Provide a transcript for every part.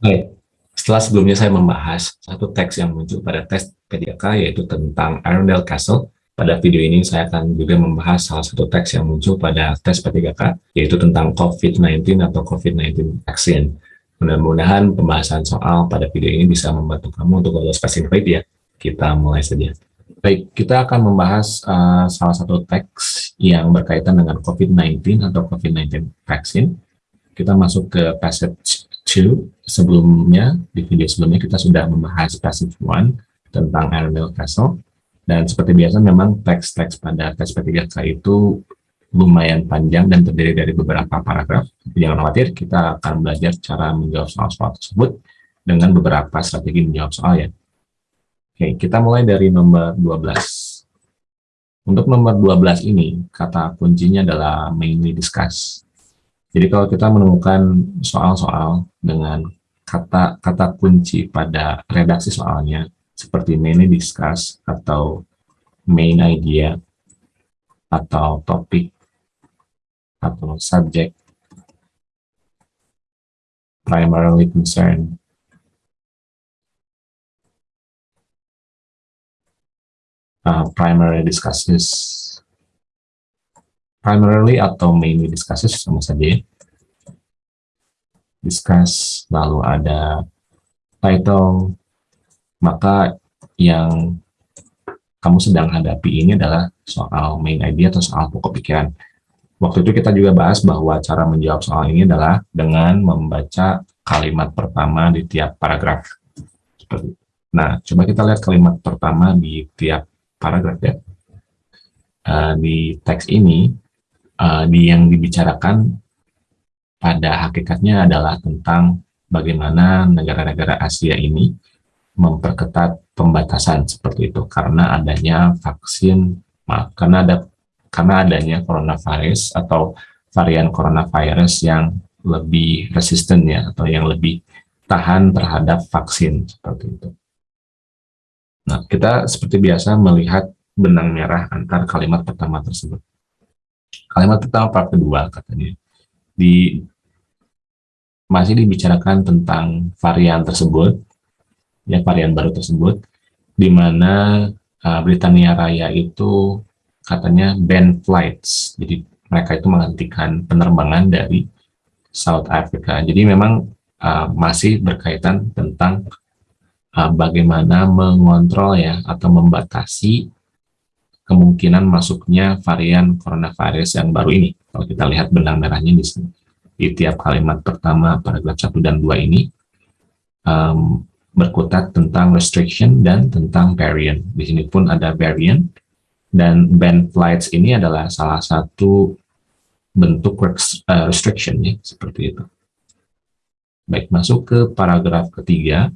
Baik, setelah sebelumnya saya membahas satu teks yang muncul pada tes P3K yaitu tentang Arundel Castle, pada video ini saya akan juga membahas salah satu teks yang muncul pada tes P3K yaitu tentang COVID-19 atau COVID-19 vaksin. Mudah-mudahan pembahasan soal pada video ini bisa membantu kamu untuk lolos passing rate ya. Kita mulai saja. Baik, kita akan membahas uh, salah satu teks yang berkaitan dengan COVID-19 atau COVID-19 vaksin. Kita masuk ke passage 2. Sebelumnya, di video sebelumnya kita sudah membahas passage 1 tentang Arundel Castle. Dan seperti biasa memang teks-teks pada tes P3K itu lumayan panjang dan terdiri dari beberapa paragraf. Jangan khawatir, kita akan belajar cara menjawab soal-soal tersebut dengan beberapa strategi menjawab soal ya. Oke, kita mulai dari nomor 12. Untuk nomor 12 ini, kata kuncinya adalah mainly discuss. Jadi kalau kita menemukan soal-soal dengan kata kata kunci pada redaksi soalnya, seperti mainly discuss atau main idea atau topik atau subject primarily concern. Uh, primary discusses primarily atau mainly discusses sama saja discuss lalu ada title maka yang kamu sedang hadapi ini adalah soal main idea atau soal pokok pikiran. Waktu itu kita juga bahas bahwa cara menjawab soal ini adalah dengan membaca kalimat pertama di tiap paragraf. Nah, coba kita lihat kalimat pertama di tiap paragraf ya. Uh, di teks ini, uh, di yang dibicarakan pada hakikatnya adalah tentang bagaimana negara-negara Asia ini memperketat pembatasan seperti itu karena adanya vaksin maaf karena ada karena adanya coronavirus atau varian coronavirus yang lebih resisten ya atau yang lebih tahan terhadap vaksin seperti itu. Nah, kita seperti biasa melihat benang merah antar kalimat pertama tersebut. Kalimat pertama part kedua katanya di masih dibicarakan tentang varian tersebut ya varian baru tersebut di mana uh, Britania Raya itu katanya ban flights. Jadi mereka itu menghentikan penerbangan dari South Africa. Jadi memang uh, masih berkaitan tentang uh, bagaimana mengontrol ya atau membatasi kemungkinan masuknya varian coronavirus yang baru ini kalau kita lihat benang merahnya di sini di tiap kalimat pertama paragraf 1 dan 2 ini um, berkutat tentang restriction dan tentang variant. Di sini pun ada variant dan ban flights ini adalah salah satu bentuk uh, restriction ya, seperti itu. Baik, masuk ke paragraf ketiga.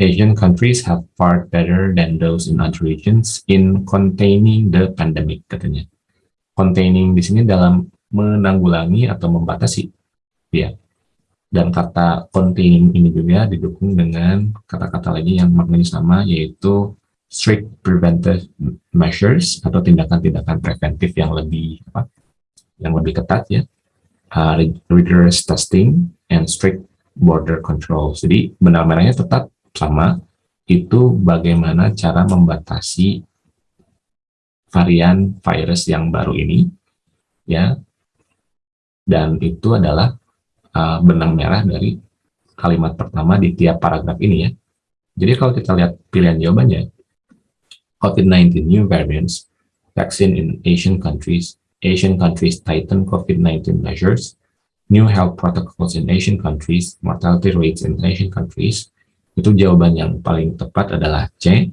Asian countries have fared better than those in other regions in containing the pandemic, katanya. Containing di sini dalam menanggulangi atau membatasi. Ya, dan kata containing ini juga didukung dengan kata-kata lagi yang maknanya sama yaitu strict preventive measures atau tindakan-tindakan preventif yang lebih apa yang lebih ketat ya uh, rigorous testing and strict border control jadi benar-benarnya tetap sama itu bagaimana cara membatasi varian virus yang baru ini ya dan itu adalah uh, benang merah dari kalimat pertama di tiap paragraf ini ya. Jadi kalau kita lihat pilihan jawabannya, COVID-19 new variants, vaccine in Asian countries, Asian countries tighten COVID-19 measures, new health protocols in Asian countries, mortality rates in Asian countries, itu jawaban yang paling tepat adalah C,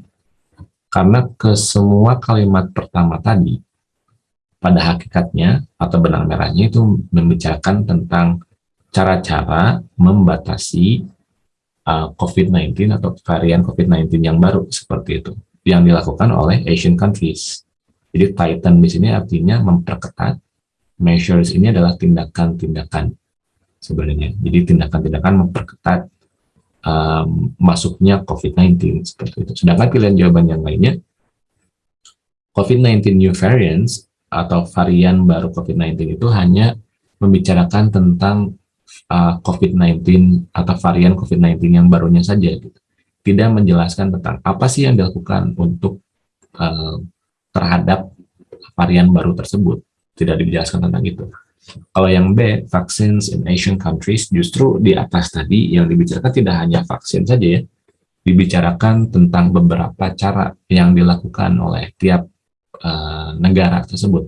karena ke semua kalimat pertama tadi, pada hakikatnya atau benang merahnya itu membicarakan tentang cara-cara membatasi uh, COVID-19 atau varian COVID-19 yang baru seperti itu yang dilakukan oleh Asian countries. Jadi tighten di sini artinya memperketat. Measures ini adalah tindakan-tindakan sebenarnya. Jadi tindakan-tindakan memperketat um, masuknya COVID-19 seperti itu. Sedangkan pilihan jawaban yang lainnya, COVID-19 new variants atau varian baru COVID-19 itu hanya membicarakan tentang uh, COVID-19 atau varian COVID-19 yang barunya saja gitu. Tidak menjelaskan tentang apa sih yang dilakukan untuk uh, terhadap varian baru tersebut. Tidak dijelaskan tentang itu. Kalau yang B, vaccines in Asian countries, justru di atas tadi yang dibicarakan tidak hanya vaksin saja ya, dibicarakan tentang beberapa cara yang dilakukan oleh tiap uh, negara tersebut.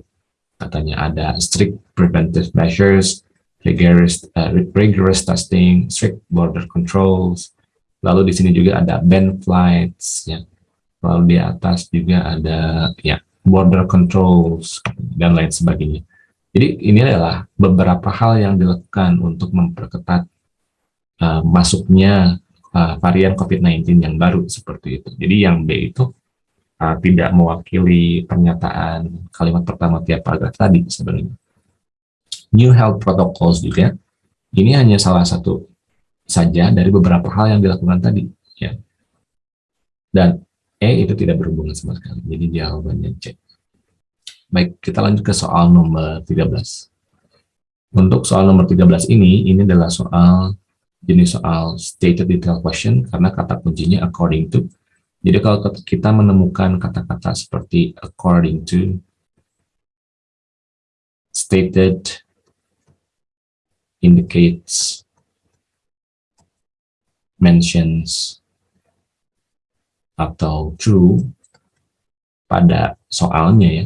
Katanya ada strict preventive measures, rigorous, uh, rigorous testing, strict border controls, lalu di sini juga ada ban flights, ya. lalu di atas juga ada ya border controls dan lain sebagainya. Jadi ini adalah beberapa hal yang dilakukan untuk memperketat uh, masuknya uh, varian COVID-19 yang baru seperti itu. Jadi yang B itu uh, tidak mewakili pernyataan kalimat pertama tiap paragraf tadi sebenarnya. New health protocols juga, ini hanya salah satu saja dari beberapa hal yang dilakukan tadi. ya. Dan E itu tidak berhubungan sama sekali, jadi jawabannya C. Baik, kita lanjut ke soal nomor 13. Untuk soal nomor 13 ini, ini adalah soal jenis soal stated detail question karena kata kuncinya according to. Jadi kalau kita menemukan kata-kata seperti according to, stated, indicates, mentions, atau true pada soalnya ya,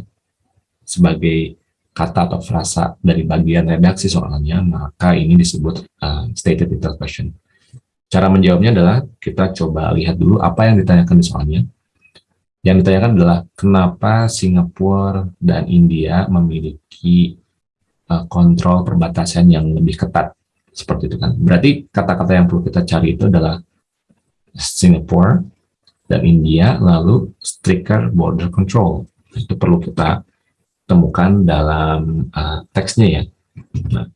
sebagai kata atau frasa dari bagian redaksi soalnya, maka ini disebut uh, stated question. Cara menjawabnya adalah kita coba lihat dulu apa yang ditanyakan di soalnya. Yang ditanyakan adalah kenapa Singapura dan India memiliki uh, kontrol perbatasan yang lebih ketat seperti itu kan. Berarti kata-kata yang perlu kita cari itu adalah Singapore dan India, lalu stricter border control. Itu perlu kita temukan dalam uh, teksnya ya. Nah,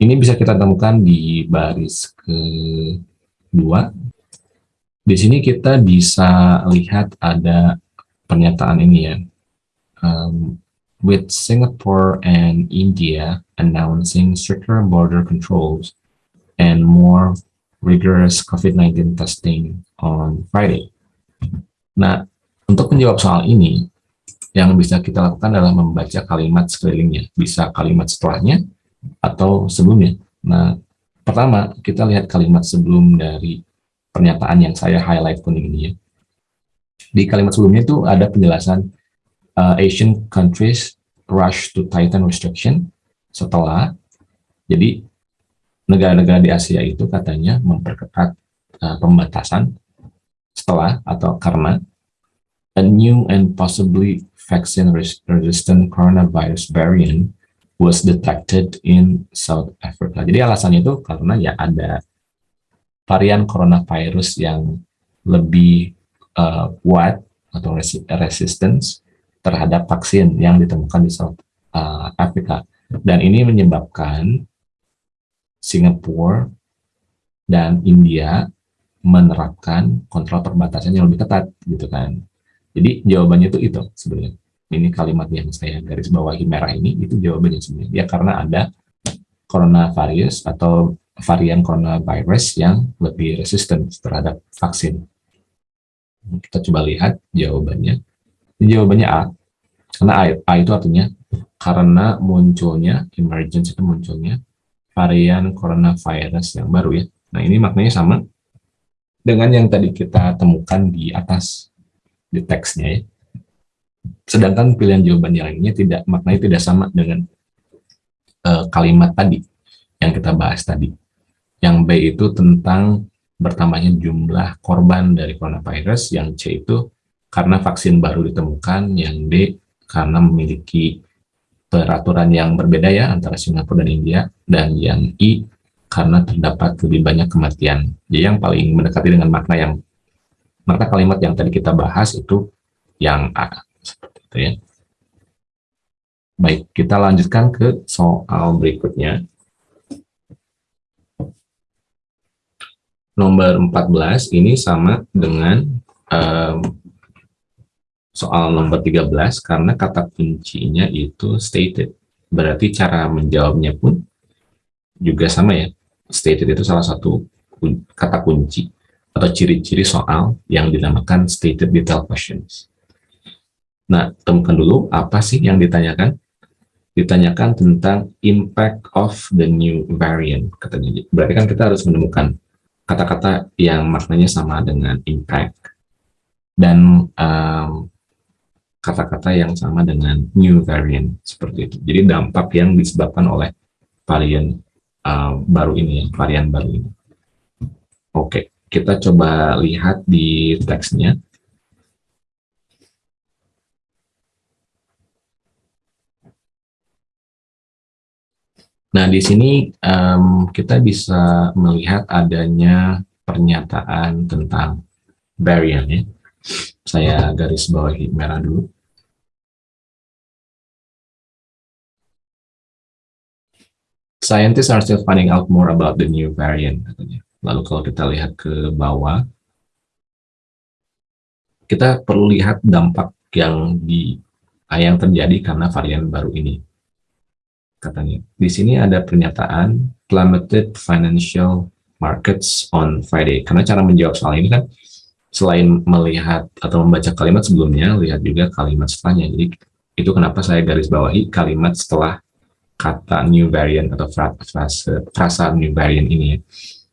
ini bisa kita temukan di baris kedua. Di sini kita bisa lihat ada pernyataan ini ya. Um, with Singapore and India announcing stricter border controls and more rigorous COVID-19 testing on Friday. Nah, untuk menjawab soal ini, yang bisa kita lakukan adalah membaca kalimat sekelilingnya, bisa kalimat setelahnya atau sebelumnya. Nah, pertama kita lihat kalimat sebelum dari pernyataan yang saya highlight kuning ini ya. Di kalimat sebelumnya itu ada penjelasan uh, Asian countries rush to tighten restriction setelah jadi negara-negara di Asia itu katanya memperketat uh, pembatasan setelah atau karena a new and possibly vaccine-resistant coronavirus variant was detected in South Africa. Jadi alasannya itu karena ya ada varian coronavirus yang lebih uh, kuat atau resi resistance terhadap vaksin yang ditemukan di South uh, Africa. Dan ini menyebabkan Singapura dan India menerapkan kontrol perbatasan yang lebih ketat gitu kan. Jadi jawabannya itu itu sebenarnya. Ini kalimat yang saya garis bawahi merah ini itu jawabannya sebenarnya. Ya karena ada coronavirus atau varian coronavirus yang lebih resisten terhadap vaksin. Kita coba lihat jawabannya. Ini jawabannya A. Karena A, A itu artinya karena munculnya emergence itu munculnya varian coronavirus yang baru ya. Nah ini maknanya sama dengan yang tadi kita temukan di atas di teksnya ya. Sedangkan pilihan jawaban yang lainnya tidak maknanya tidak sama dengan uh, kalimat tadi yang kita bahas tadi. Yang B itu tentang bertambahnya jumlah korban dari coronavirus, yang C itu karena vaksin baru ditemukan, yang D karena memiliki peraturan yang berbeda ya antara Singapura dan India, dan yang I karena terdapat lebih banyak kematian. Jadi yang paling mendekati dengan makna yang maka kalimat yang tadi kita bahas itu yang A. Seperti itu ya. Baik, kita lanjutkan ke soal berikutnya. Nomor 14 ini sama dengan um, soal nomor 13 karena kata kuncinya itu stated. Berarti cara menjawabnya pun juga sama ya. Stated itu salah satu kata kunci atau ciri-ciri soal yang dinamakan stated detail questions. Nah, temukan dulu apa sih yang ditanyakan? Ditanyakan tentang impact of the new variant, katanya. Berarti kan kita harus menemukan kata-kata yang maknanya sama dengan impact dan kata-kata um, yang sama dengan new variant seperti itu. Jadi dampak yang disebabkan oleh varian uh, baru ini, ya, varian baru ini. Oke, kita coba lihat di teksnya. Nah, di sini um, kita bisa melihat adanya pernyataan tentang variant ya. Saya garis bawahi merah dulu. Scientists are still finding out more about the new variant, katanya. Lalu kalau kita lihat ke bawah, kita perlu lihat dampak yang di yang terjadi karena varian baru ini katanya. Di sini ada pernyataan plummeted financial markets on Friday. Karena cara menjawab soal ini kan selain melihat atau membaca kalimat sebelumnya, lihat juga kalimat setelahnya. Jadi itu kenapa saya garis bawahi kalimat setelah kata new variant atau frasa, frasa new variant ini ya.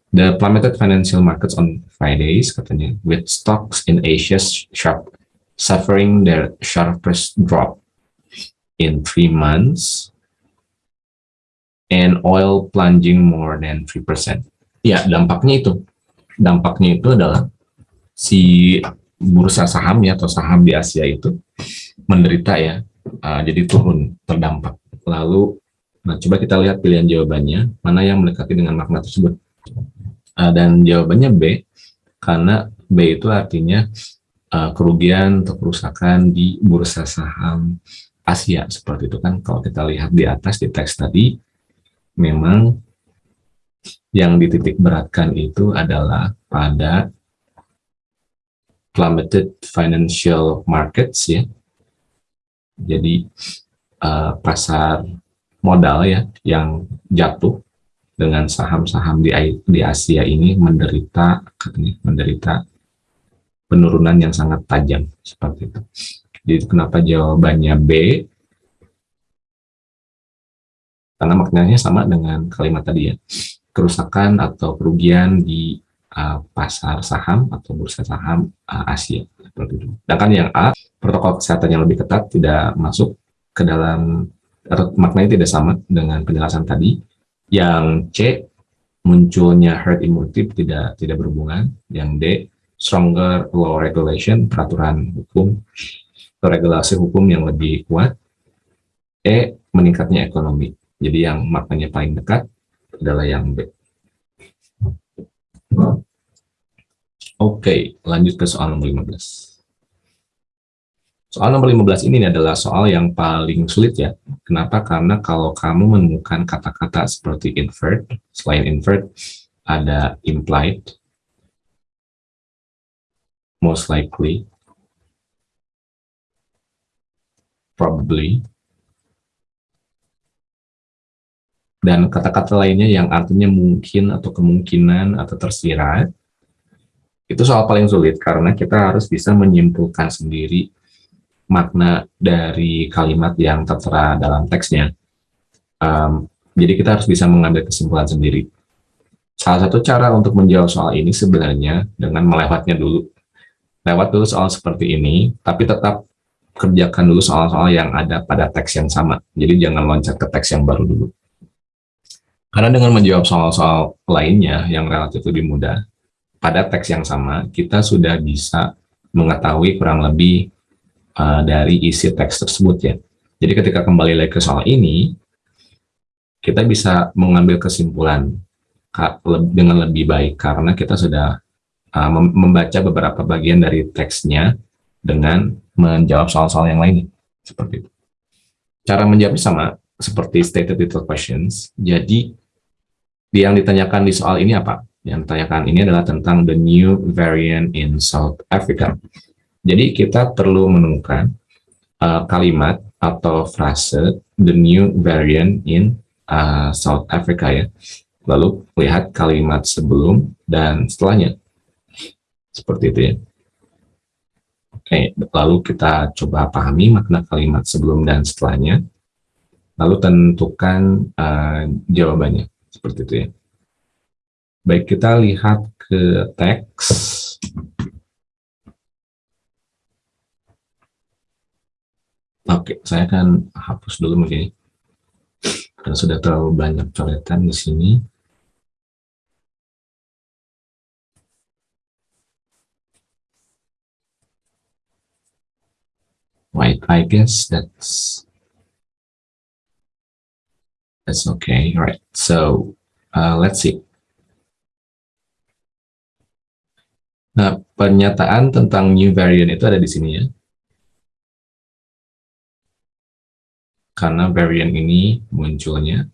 The plummeted financial markets on Fridays katanya with stocks in Asia sharp suffering their sharpest drop in three months and oil plunging more than 3%. Ya, dampaknya itu. Dampaknya itu adalah si bursa saham ya atau saham di Asia itu menderita ya. Uh, jadi turun, terdampak. Lalu nah coba kita lihat pilihan jawabannya, mana yang mendekati dengan makna tersebut. Uh, dan jawabannya B karena B itu artinya uh, kerugian atau kerusakan di bursa saham Asia seperti itu kan kalau kita lihat di atas di teks tadi memang yang dititik beratkan itu adalah pada plummeted financial markets ya. Jadi uh, pasar modal ya yang jatuh dengan saham-saham di di Asia ini menderita katanya menderita penurunan yang sangat tajam seperti itu. Jadi kenapa jawabannya B? Karena maknanya sama dengan kalimat tadi ya kerusakan atau kerugian di uh, pasar saham atau bursa saham uh, Asia seperti itu. Sedangkan yang A protokol kesehatan yang lebih ketat tidak masuk ke dalam atau maknanya tidak sama dengan penjelasan tadi. Yang C munculnya herd immunity tidak tidak berhubungan. Yang D stronger law regulation peraturan hukum atau regulasi hukum yang lebih kuat. E meningkatnya ekonomi jadi yang maknanya paling dekat adalah yang B. Oke, lanjut ke soal nomor 15. Soal nomor 15 ini adalah soal yang paling sulit ya. Kenapa? Karena kalau kamu menemukan kata-kata seperti invert, selain invert, ada implied, most likely, probably, dan kata-kata lainnya yang artinya mungkin atau kemungkinan atau tersirat itu soal paling sulit karena kita harus bisa menyimpulkan sendiri makna dari kalimat yang tertera dalam teksnya. Um, jadi kita harus bisa mengambil kesimpulan sendiri. Salah satu cara untuk menjawab soal ini sebenarnya dengan melewatnya dulu. Lewat dulu soal seperti ini, tapi tetap kerjakan dulu soal-soal yang ada pada teks yang sama. Jadi jangan loncat ke teks yang baru dulu. Karena dengan menjawab soal-soal lainnya yang relatif lebih mudah, pada teks yang sama, kita sudah bisa mengetahui kurang lebih uh, dari isi teks tersebut ya. Jadi ketika kembali lagi ke soal ini, kita bisa mengambil kesimpulan dengan lebih baik karena kita sudah uh, membaca beberapa bagian dari teksnya dengan menjawab soal-soal yang lainnya. Seperti itu. Cara menjawabnya sama seperti stated detailed questions. Jadi yang ditanyakan di soal ini apa? Yang ditanyakan ini adalah tentang the new variant in South Africa. Jadi kita perlu menemukan uh, kalimat atau frase the new variant in uh, South Africa ya. Lalu lihat kalimat sebelum dan setelahnya. Seperti itu ya. Oke, lalu kita coba pahami makna kalimat sebelum dan setelahnya. Lalu tentukan uh, jawabannya. Seperti itu ya. Baik, kita lihat ke teks. Oke, saya akan hapus dulu mungkin. Karena sudah terlalu banyak coretan di sini. Right, I guess that's that's okay. All right, so uh, let's see. Nah, pernyataan tentang new variant itu ada di sini ya. Karena varian ini munculnya,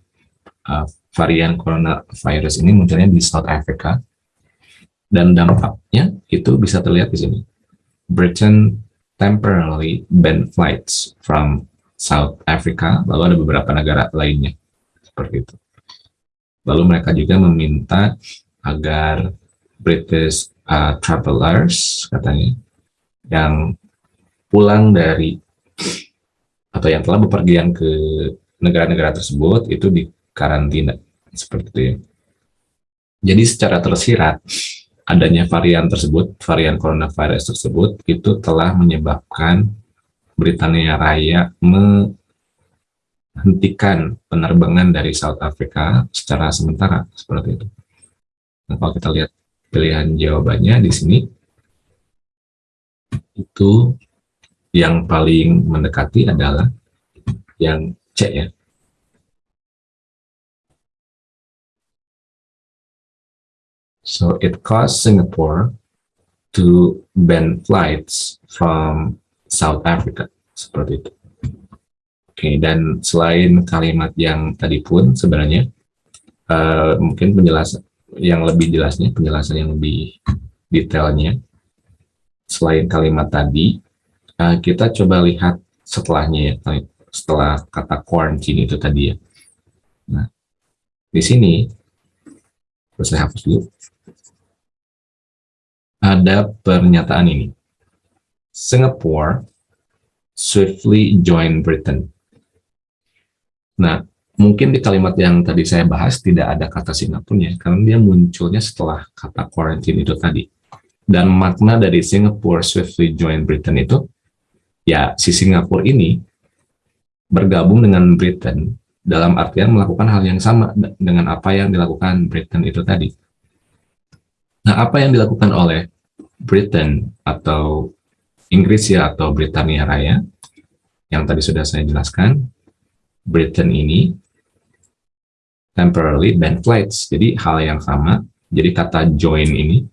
uh, varian coronavirus ini munculnya di South Africa, dan dampaknya itu bisa terlihat di sini. Britain temporarily banned flights from South Africa, lalu ada beberapa negara lainnya, seperti itu. Lalu mereka juga meminta agar British uh, travelers katanya yang pulang dari atau yang telah bepergian ke negara-negara tersebut itu di karantina seperti itu ya. Jadi secara tersirat adanya varian tersebut, varian coronavirus tersebut itu telah menyebabkan Britania Raya menghentikan penerbangan dari South Africa secara sementara seperti itu. Nah, kalau kita lihat pilihan jawabannya di sini itu yang paling mendekati adalah yang C ya. So it caused Singapore to ban flights from South Africa seperti itu. Oke, dan selain kalimat yang tadi pun sebenarnya uh, mungkin penjelasan yang lebih jelasnya, penjelasan yang lebih detailnya, selain kalimat tadi, uh, kita coba lihat setelahnya ya, setelah kata quarantine itu tadi ya. Nah, di sini, terus saya hapus dulu, ada pernyataan ini. Singapore swiftly join Britain. Nah, mungkin di kalimat yang tadi saya bahas tidak ada kata Singapura karena dia munculnya setelah kata quarantine itu tadi. Dan makna dari Singapore swiftly join Britain itu, ya si Singapura ini bergabung dengan Britain dalam artian melakukan hal yang sama dengan apa yang dilakukan Britain itu tadi. Nah, apa yang dilakukan oleh Britain atau Inggris ya atau Britania Raya yang tadi sudah saya jelaskan, Britain ini temporarily ban flights. Jadi hal yang sama, jadi kata join ini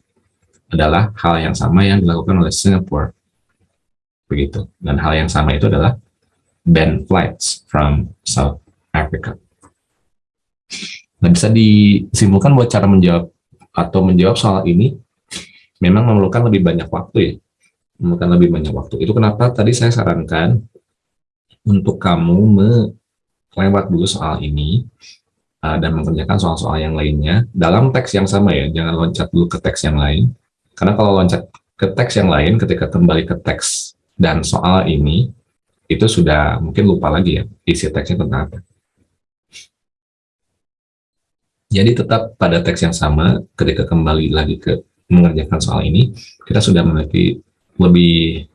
adalah hal yang sama yang dilakukan oleh Singapore. Begitu. Dan hal yang sama itu adalah ban flights from South Africa. Nah, bisa disimpulkan buat cara menjawab atau menjawab soal ini memang memerlukan lebih banyak waktu ya. Memerlukan lebih banyak waktu. Itu kenapa tadi saya sarankan untuk kamu melewat dulu soal ini uh, dan mengerjakan soal-soal yang lainnya dalam teks yang sama ya, jangan loncat dulu ke teks yang lain. Karena kalau loncat ke teks yang lain, ketika kembali ke teks dan soal ini, itu sudah mungkin lupa lagi ya, isi teksnya tentang apa. Jadi tetap pada teks yang sama, ketika kembali lagi ke mengerjakan soal ini, kita sudah memiliki lebih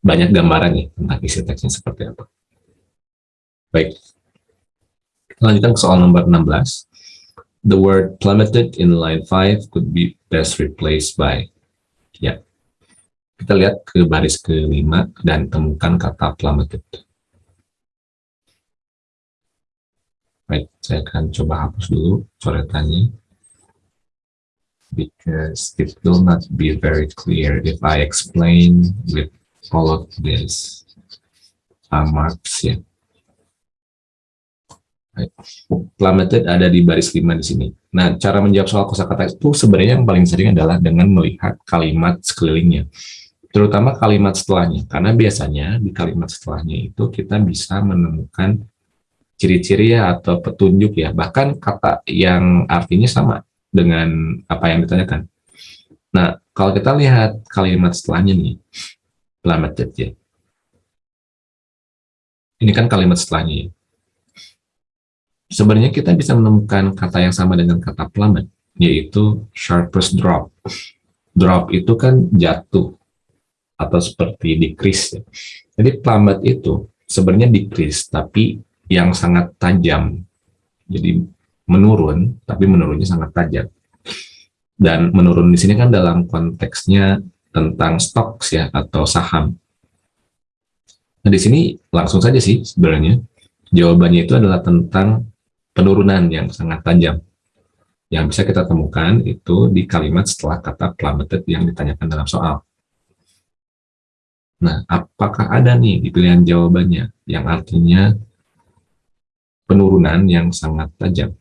banyak gambaran nih tentang isi teksnya seperti apa. Baik, Lanjutkan ke soal nomor 16. The word plummeted in line 5 could be best replaced by. Ya. Kita lihat ke baris kelima dan temukan kata plummeted. Baik, saya akan coba hapus dulu coretannya. Because it will not be very clear if I explain with all of this uh, marks ya. Plummeted ada di baris 5 di sini. Nah, cara menjawab soal kosakata itu sebenarnya yang paling sering adalah dengan melihat kalimat sekelilingnya. Terutama kalimat setelahnya. Karena biasanya di kalimat setelahnya itu kita bisa menemukan ciri-ciri ya atau petunjuk ya, bahkan kata yang artinya sama dengan apa yang ditanyakan. Nah, kalau kita lihat kalimat setelahnya nih, plummeted ya. Ini kan kalimat setelahnya ya. Sebenarnya kita bisa menemukan kata yang sama dengan kata plummet, yaitu sharpest drop. Drop itu kan jatuh atau seperti decrease. Ya. Jadi plummet itu sebenarnya decrease, tapi yang sangat tajam. Jadi menurun, tapi menurunnya sangat tajam. Dan menurun di sini kan dalam konteksnya tentang stocks ya atau saham. Nah di sini langsung saja sih sebenarnya jawabannya itu adalah tentang penurunan yang sangat tajam. Yang bisa kita temukan itu di kalimat setelah kata plummeted yang ditanyakan dalam soal. Nah, apakah ada nih di pilihan jawabannya yang artinya penurunan yang sangat tajam.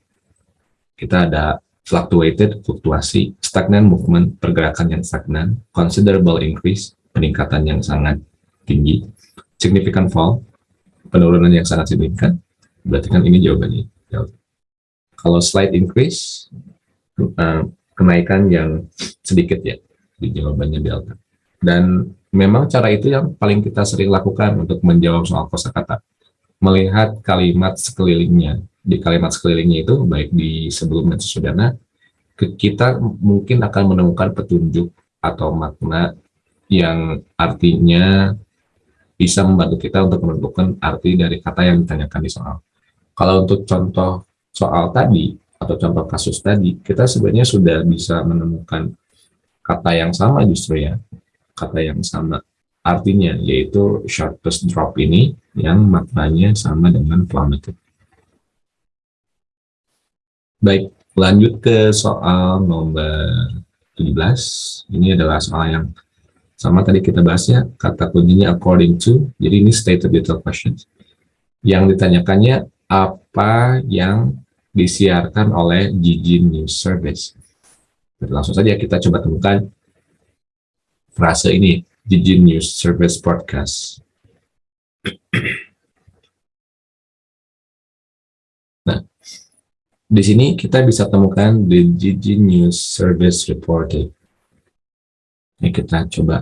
Kita ada fluctuated, fluktuasi, stagnant movement, pergerakan yang stagnan, considerable increase, peningkatan yang sangat tinggi, significant fall, penurunan yang sangat signifikan, berarti kan ini jawabannya. Kalau slight increase, uh, kenaikan yang sedikit ya, di jawabannya delta. Dan memang cara itu yang paling kita sering lakukan untuk menjawab soal kosakata melihat kalimat sekelilingnya. Di kalimat sekelilingnya itu, baik di sebelum dan sesudahnya, kita mungkin akan menemukan petunjuk atau makna yang artinya bisa membantu kita untuk menentukan arti dari kata yang ditanyakan di soal. Kalau untuk contoh soal tadi, atau contoh kasus tadi, kita sebenarnya sudah bisa menemukan kata yang sama justru ya, kata yang sama artinya, yaitu sharpest drop ini yang maknanya sama dengan plummeted. Baik, lanjut ke soal nomor 17. Ini adalah soal yang sama tadi kita bahasnya, kata kuncinya according to, jadi ini stated detail questions. Yang ditanyakannya, apa yang disiarkan oleh Gigi News Service. Langsung saja kita coba temukan frase ini, Gigi News Service Podcast. Nah, di sini kita bisa temukan the Gigi News Service Reporting. Ini kita coba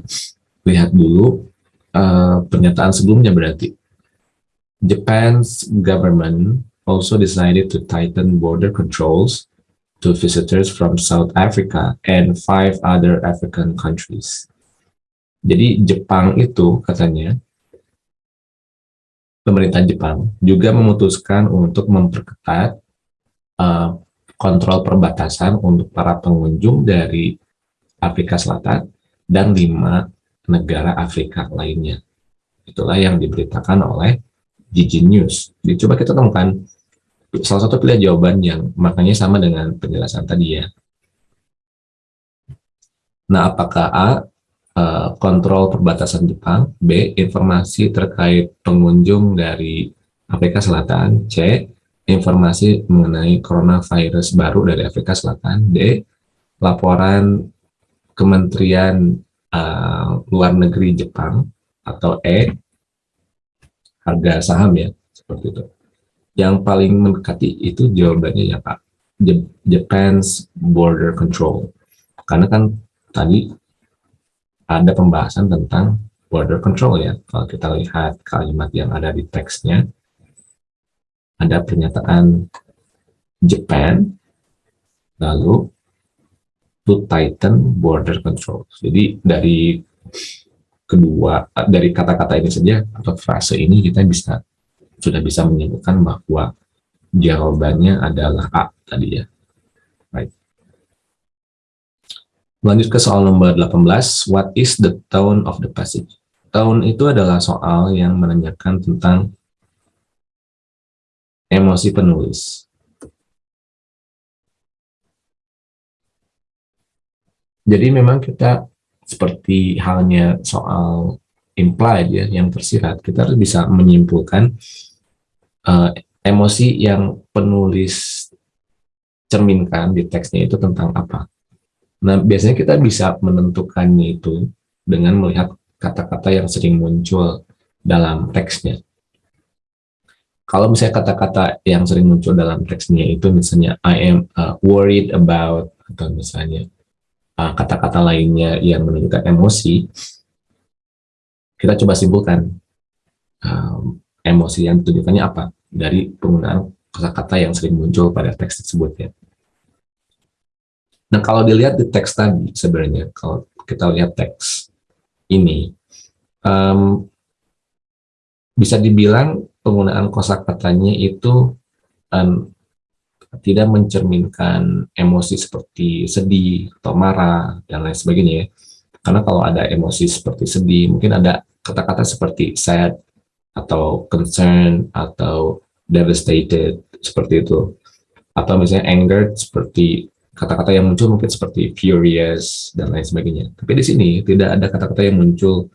lihat dulu uh, pernyataan sebelumnya berarti. Japan's government also decided to tighten border controls to visitors from South Africa and five other African countries. Jadi Jepang itu katanya pemerintah Jepang juga memutuskan untuk memperketat uh, kontrol perbatasan untuk para pengunjung dari Afrika Selatan dan lima negara Afrika lainnya. Itulah yang diberitakan oleh Gigi News. Jadi coba kita temukan salah satu pilihan jawaban yang maknanya sama dengan penjelasan tadi ya. Nah, apakah A Eh, kontrol perbatasan Jepang, B. Informasi terkait pengunjung dari Afrika Selatan, C. Informasi mengenai coronavirus baru dari Afrika Selatan, D. Laporan Kementerian uh, Luar Negeri Jepang, atau E. Harga saham ya, seperti itu. Yang paling mendekati itu jawabannya ya Pak, Japan's Border Control. Karena kan tadi ada pembahasan tentang border control ya. Kalau kita lihat kalimat yang ada di teksnya, ada pernyataan Japan, lalu to tighten border control. Jadi dari kedua, dari kata-kata ini saja, atau frase ini kita bisa sudah bisa menyebutkan bahwa jawabannya adalah A tadi ya. Baik. Lanjut ke soal nomor 18, what is the tone of the passage? Tone itu adalah soal yang menanyakan tentang emosi penulis. Jadi memang kita seperti halnya soal implied ya, yang tersirat, kita harus bisa menyimpulkan uh, emosi yang penulis cerminkan di teksnya itu tentang apa. Nah, biasanya kita bisa menentukannya itu dengan melihat kata-kata yang sering muncul dalam teksnya. kalau misalnya kata-kata yang sering muncul dalam teksnya itu misalnya I am uh, worried about atau misalnya kata-kata uh, lainnya yang menunjukkan emosi, kita coba simpulkan um, emosi yang ditujukannya apa dari penggunaan kata-kata yang sering muncul pada teks tersebut ya. Nah kalau dilihat di teks tadi sebenarnya kalau kita lihat teks ini um, bisa dibilang penggunaan kosakatanya itu um, tidak mencerminkan emosi seperti sedih atau marah dan lain sebagainya ya. Karena kalau ada emosi seperti sedih, mungkin ada kata-kata seperti sad atau concern atau devastated seperti itu. Atau misalnya anger seperti kata-kata yang muncul mungkin seperti furious dan lain sebagainya. Tapi di sini tidak ada kata-kata yang muncul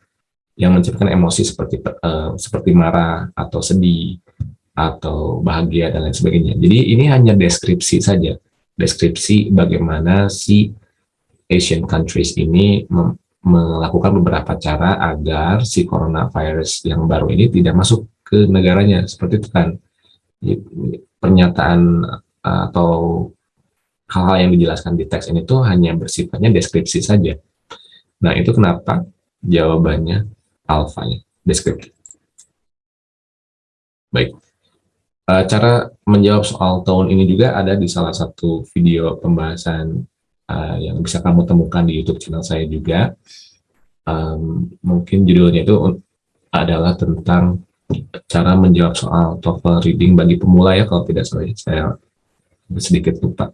yang menciptakan emosi seperti uh, seperti marah atau sedih atau bahagia dan lain sebagainya. Jadi ini hanya deskripsi saja, deskripsi bagaimana si Asian countries ini melakukan beberapa cara agar si coronavirus yang baru ini tidak masuk ke negaranya seperti itu kan pernyataan atau hal-hal yang dijelaskan di teks ini tuh hanya bersifatnya deskripsi saja. Nah itu kenapa jawabannya alfanya, deskriptif. Baik, uh, cara menjawab soal tone ini juga ada di salah satu video pembahasan uh, yang bisa kamu temukan di YouTube channel saya juga. Um, mungkin judulnya itu adalah tentang cara menjawab soal TOEFL reading bagi pemula ya kalau tidak salah saya sedikit lupa.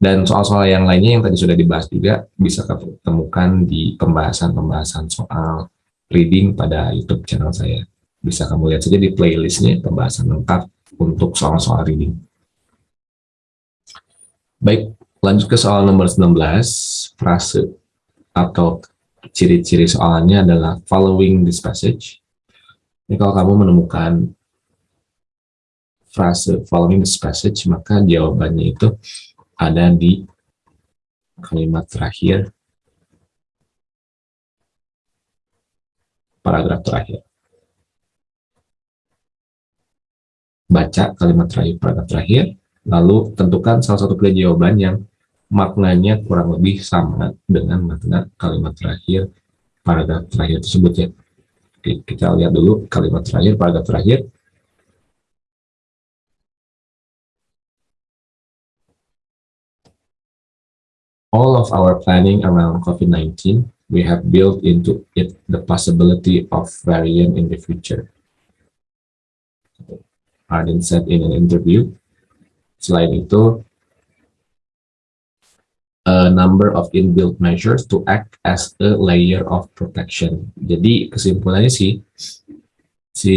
Dan soal-soal yang lainnya yang tadi sudah dibahas juga bisa kamu temukan di pembahasan-pembahasan soal reading pada YouTube channel saya. Bisa kamu lihat saja di playlistnya pembahasan lengkap untuk soal-soal reading. Baik, lanjut ke soal nomor 19, frase atau ciri-ciri soalnya adalah following this passage. Ini kalau kamu menemukan frase following this passage, maka jawabannya itu ada di kalimat terakhir paragraf terakhir. Baca kalimat terakhir, paragraf terakhir, lalu tentukan salah satu pilihan jawaban yang maknanya kurang lebih sama dengan makna kalimat terakhir paragraf terakhir tersebut ya. Oke, kita lihat dulu kalimat terakhir, paragraf terakhir. All of our planning around COVID-19 we have built into it the possibility of variant in the future. Arden said in an interview. Selain itu, a number of inbuilt measures to act as a layer of protection. Jadi kesimpulannya sih, si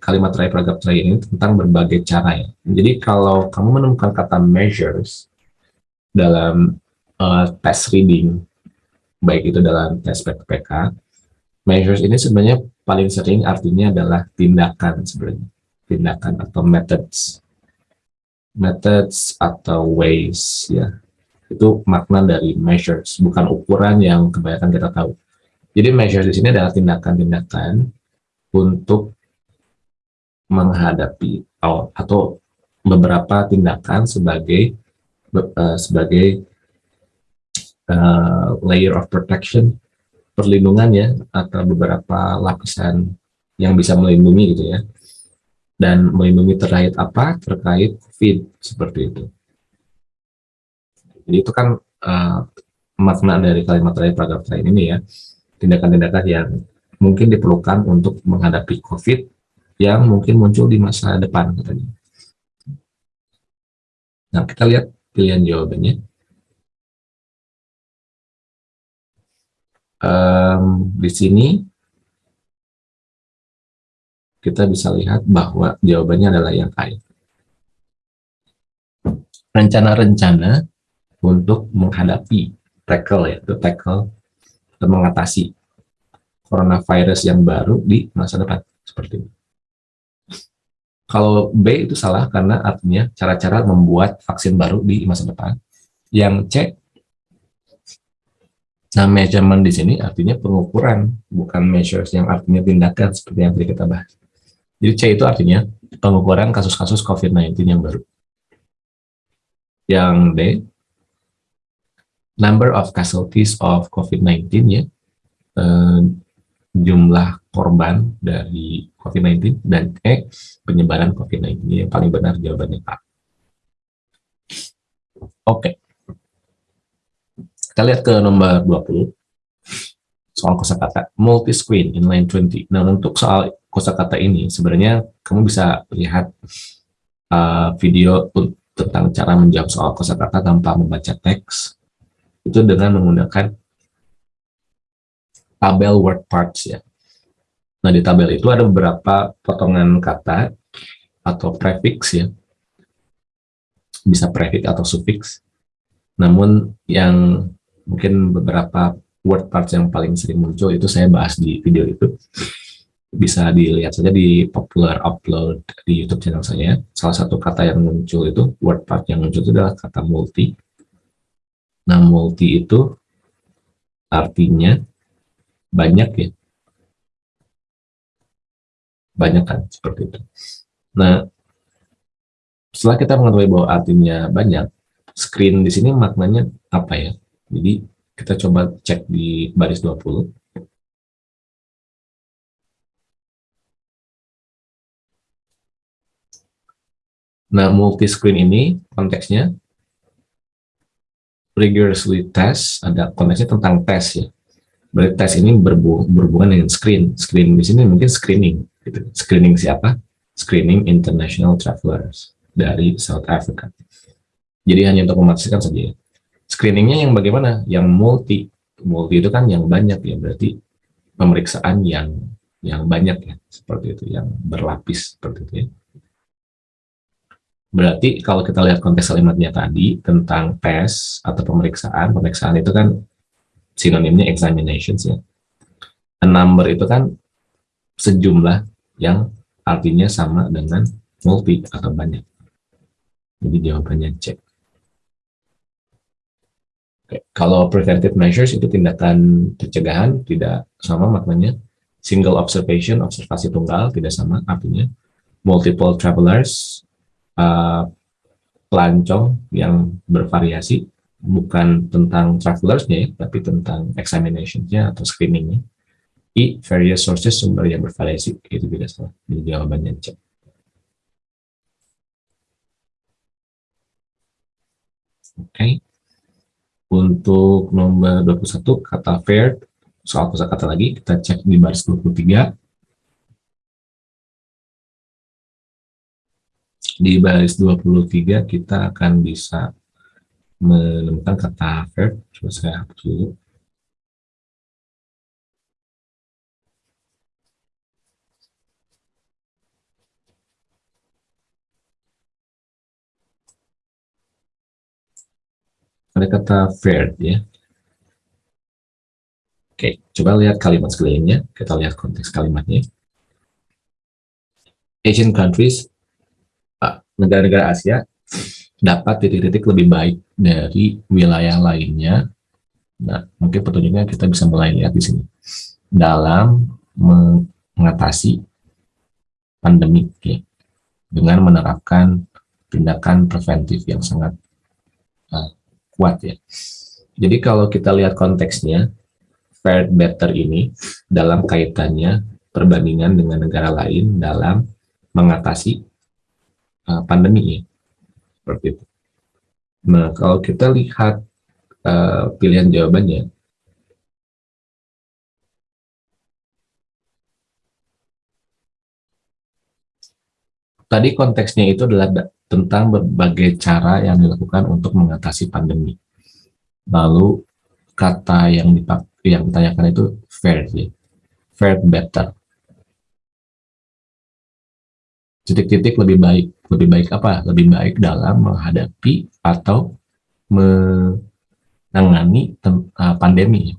kalimat terakhir paragraf terakhir ini tentang berbagai cara ya. Jadi kalau kamu menemukan kata measures dalam uh, test reading baik itu dalam tes PPK, measures ini sebenarnya paling sering artinya adalah tindakan sebenarnya, tindakan atau methods, methods atau ways ya, itu makna dari measures, bukan ukuran yang kebanyakan kita tahu. Jadi measures di sini adalah tindakan-tindakan untuk menghadapi atau, beberapa tindakan sebagai uh, sebagai uh, layer of protection, perlindungan ya, atau beberapa lapisan yang bisa melindungi gitu ya. Dan melindungi terkait apa? Terkait COVID, seperti itu. Jadi itu kan uh, makna dari kalimat terakhir paragraf terakhir ini ya, tindakan-tindakan yang mungkin diperlukan untuk menghadapi COVID yang mungkin muncul di masa depan katanya. Nah, kita lihat pilihan jawabannya. um, di sini kita bisa lihat bahwa jawabannya adalah yang A. Rencana-rencana untuk menghadapi tackle ya, itu tackle atau mengatasi coronavirus yang baru di masa depan seperti ini. Kalau B itu salah karena artinya cara-cara membuat vaksin baru di masa depan. Yang C Nah, measurement di sini artinya pengukuran, bukan measures yang artinya tindakan seperti yang tadi kita bahas. Jadi C itu artinya pengukuran kasus-kasus COVID-19 yang baru. Yang D, number of casualties of COVID-19 ya, eh, jumlah korban dari COVID-19 dan E, penyebaran COVID-19 yang paling benar jawabannya A. Oke. Kita lihat ke nomor 20 soal kosakata multi-screen inline 20. Nah, untuk soal kosakata ini sebenarnya kamu bisa lihat uh, video tentang cara menjawab soal kosakata tanpa membaca teks itu dengan menggunakan tabel word parts ya. Nah, di tabel itu ada beberapa potongan kata atau prefix ya. Bisa prefix atau suffix. Namun yang mungkin beberapa word parts yang paling sering muncul itu saya bahas di video itu bisa dilihat saja di popular upload di YouTube channel saya. Salah satu kata yang muncul itu word part yang muncul itu adalah kata multi. Nah, multi itu artinya banyak ya. Banyak kan seperti itu. Nah, setelah kita mengetahui bahwa artinya banyak, screen di sini maknanya apa ya? Jadi kita coba cek di baris 20. Nah, multi-screen ini konteksnya rigorously test, ada konteksnya tentang tes ya. Berarti tes ini berhubungan dengan screen. Screen di sini mungkin screening. Gitu. Screening siapa? Screening international travelers dari South Africa. Jadi hanya untuk memastikan saja ya screeningnya yang bagaimana? Yang multi. Multi itu kan yang banyak ya, berarti pemeriksaan yang yang banyak ya, seperti itu, yang berlapis seperti itu ya. Berarti kalau kita lihat konteks kalimatnya tadi tentang tes atau pemeriksaan, pemeriksaan itu kan sinonimnya examinations ya. A number itu kan sejumlah yang artinya sama dengan multi atau banyak. Jadi jawabannya cek. Kalau preventive measures itu tindakan pencegahan tidak sama maknanya. Single observation, observasi tunggal tidak sama artinya. Multiple travelers, pelancong yang bervariasi, bukan tentang travelersnya ya, tapi tentang examinationnya atau screeningnya. I, various sources, sumber yang bervariasi, itu tidak salah. Jadi jawabannya cek. Oke. Okay. Untuk nomor 21, kata fair, soal kata lagi, kita cek di baris 23. Di baris 23 kita akan bisa menemukan kata fair. Coba saya hapus dulu. ada kata fair ya. Oke, coba lihat kalimat sekelilingnya. Kita lihat konteks kalimatnya. Asian countries, negara-negara Asia, dapat titik-titik lebih baik dari wilayah lainnya. Nah, mungkin petunjuknya kita bisa mulai lihat di sini. Dalam mengatasi pandemi, ya, dengan menerapkan tindakan preventif yang sangat uh, kuat ya. Jadi kalau kita lihat konteksnya, fared better ini dalam kaitannya perbandingan dengan negara lain dalam mengatasi uh, pandemi ya. Seperti itu. Nah, kalau kita lihat uh, pilihan jawabannya, tadi konteksnya itu adalah tentang berbagai cara yang dilakukan untuk mengatasi pandemi. Lalu kata yang dipakai yang ditanyakan itu fair, ya. fair better. Titik-titik lebih baik, lebih baik apa? Lebih baik dalam menghadapi atau menangani uh, pandemi.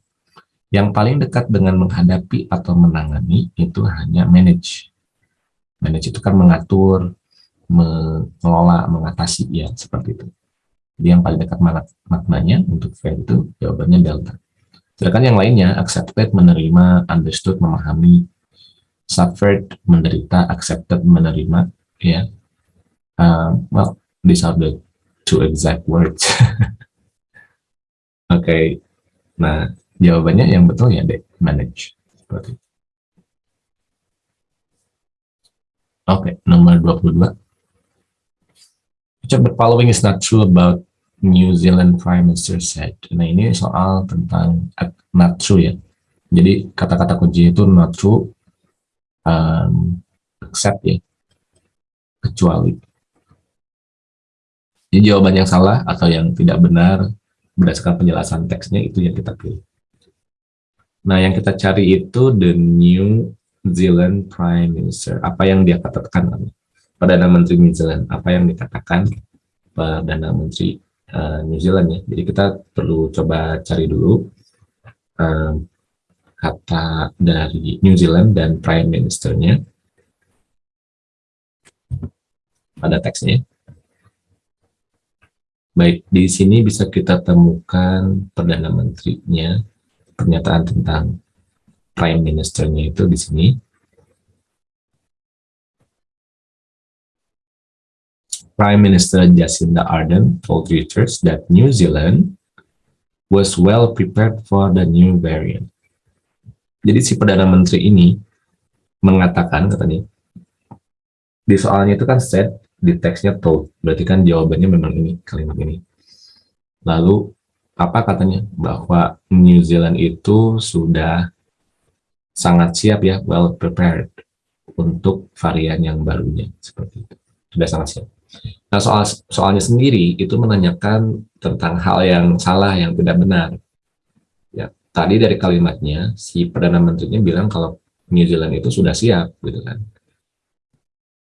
Yang paling dekat dengan menghadapi atau menangani itu hanya manage. Manage itu kan mengatur, mengelola, mengatasi ya seperti itu. Jadi yang paling dekat maknanya untuk fair itu jawabannya delta. Sedangkan yang lainnya accepted, menerima, understood, memahami, suffered, menderita, accepted, menerima, ya. Um, well, these are the two exact words. Oke, okay. nah jawabannya yang betul ya deh, manage. Seperti Oke, okay, nomor 22. The following is not true about New Zealand Prime Minister said. Nah, ini soal tentang not true ya. Jadi, kata-kata kunci itu not true, um, accept ya, kecuali. Jadi, jawaban yang salah atau yang tidak benar berdasarkan penjelasan teksnya itu yang kita pilih. Nah, yang kita cari itu the new Zealand Prime Minister. Apa yang dia katakan Perdana Menteri New Zealand? Apa yang dikatakan Perdana Menteri uh, New Zealand ya? Jadi kita perlu coba cari dulu uh, kata dari New Zealand dan Prime Ministernya pada teksnya. Baik, di sini bisa kita temukan Perdana Menterinya, pernyataan tentang prime ministernya itu di sini. Prime Minister Jacinda Ardern told Reuters that New Zealand was well prepared for the new variant. Jadi si Perdana Menteri ini mengatakan katanya, di soalnya itu kan said, di teksnya told, berarti kan jawabannya memang ini, kalimat ini. Lalu apa katanya? Bahwa New Zealand itu sudah sangat siap ya, well prepared untuk varian yang barunya seperti itu. Sudah sangat siap. Nah, soal soalnya sendiri itu menanyakan tentang hal yang salah yang tidak benar. Ya, tadi dari kalimatnya si perdana menterinya bilang kalau New Zealand itu sudah siap gitu kan.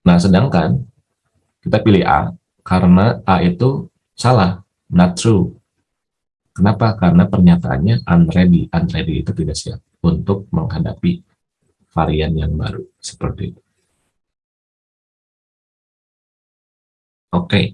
Nah, sedangkan kita pilih A karena A itu salah, not true. Kenapa? Karena pernyataannya unready. Unready itu tidak siap untuk menghadapi varian yang baru seperti itu. Oke. Okay.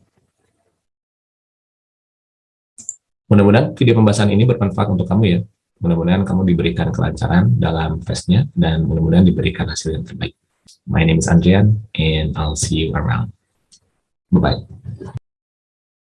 Mudah-mudahan video pembahasan ini bermanfaat untuk kamu ya. Mudah-mudahan kamu diberikan kelancaran dalam tesnya dan mudah-mudahan diberikan hasil yang terbaik. My name is Andrian and I'll see you around. 拜